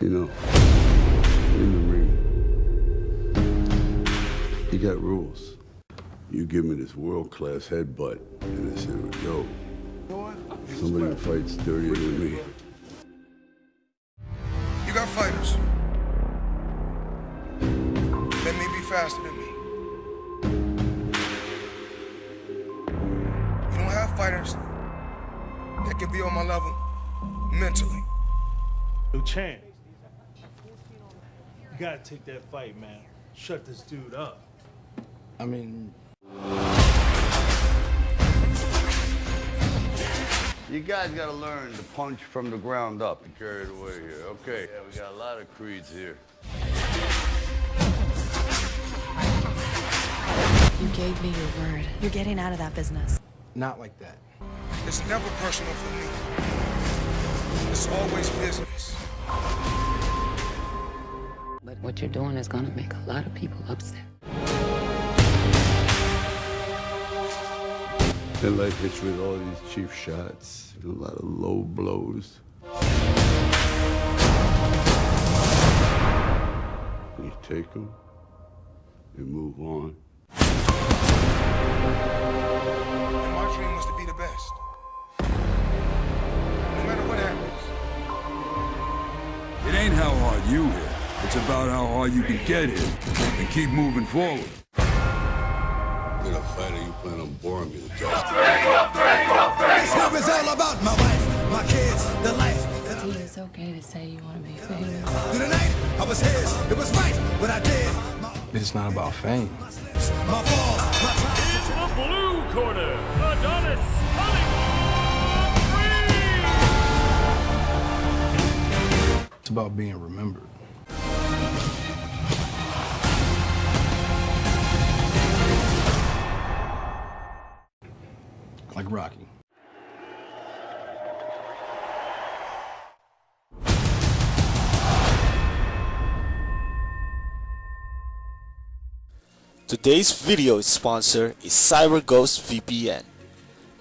You know, in the ring, you got rules. You give me this world-class headbutt, and I said, yo, somebody who fights dirtier than me. You got fighters. That may be faster than me. You don't have fighters that can be on my level mentally. Yo, Chan, you gotta take that fight, man. Shut this dude up. I mean, You guys gotta learn to punch from the ground up. You carried away here. Okay. Yeah, we got a lot of creeds here. You gave me your word. You're getting out of that business. not like that. It's never personal for me. It's always business. But what you're doing is gonna make a lot of people upset. And life hits with all these cheap shots, a lot of low blows. You take them, you move on. Ain't how hard you hit. It's about how hard you can get hit and keep moving forward. You're a fighter, you plan on boring me to death. This love is all about my wife, my kids, the life that I See, it's okay to say you wanna be famous. Through the night, I was his. It was right what I did. My, It's not about fame. my falls, my trials. The blue corner, Adonis about being remembered. Like Rocky. Today's video sponsor is CyberGhost VPN.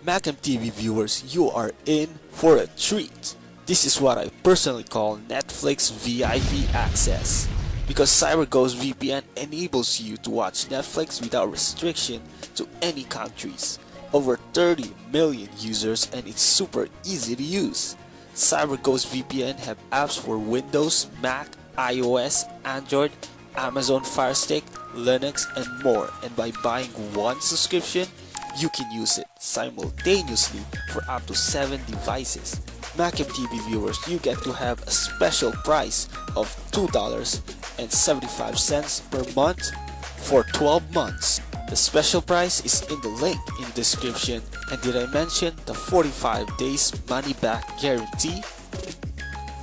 Macam TV viewers, you are in for a treat. This is what I personally call Netflix VIP access. Because CyberGhost VPN enables you to watch Netflix without restriction to any countries. Over 30 million users and it's super easy to use. CyberGhost VPN have apps for Windows, Mac, iOS, Android, Amazon Fire Stick, Linux, and more. And by buying one subscription, you can use it simultaneously for up to 7 devices. Macam TV viewers, you get to have a special price of $2.75 per month for 12 months. The special price is in the link in the description. And did I mention the 45 days money back guarantee?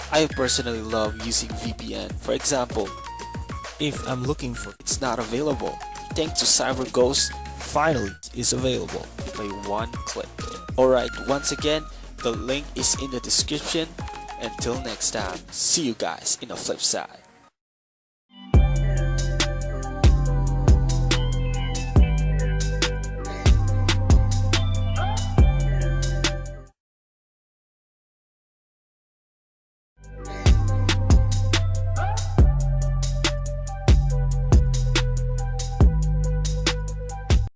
I personally love using VPN. For example, if I'm looking for it's not available, thanks to CyberGhost, finally is available by one click. Alright, once again, the link is in the description. Until next time, see you guys in the flip side.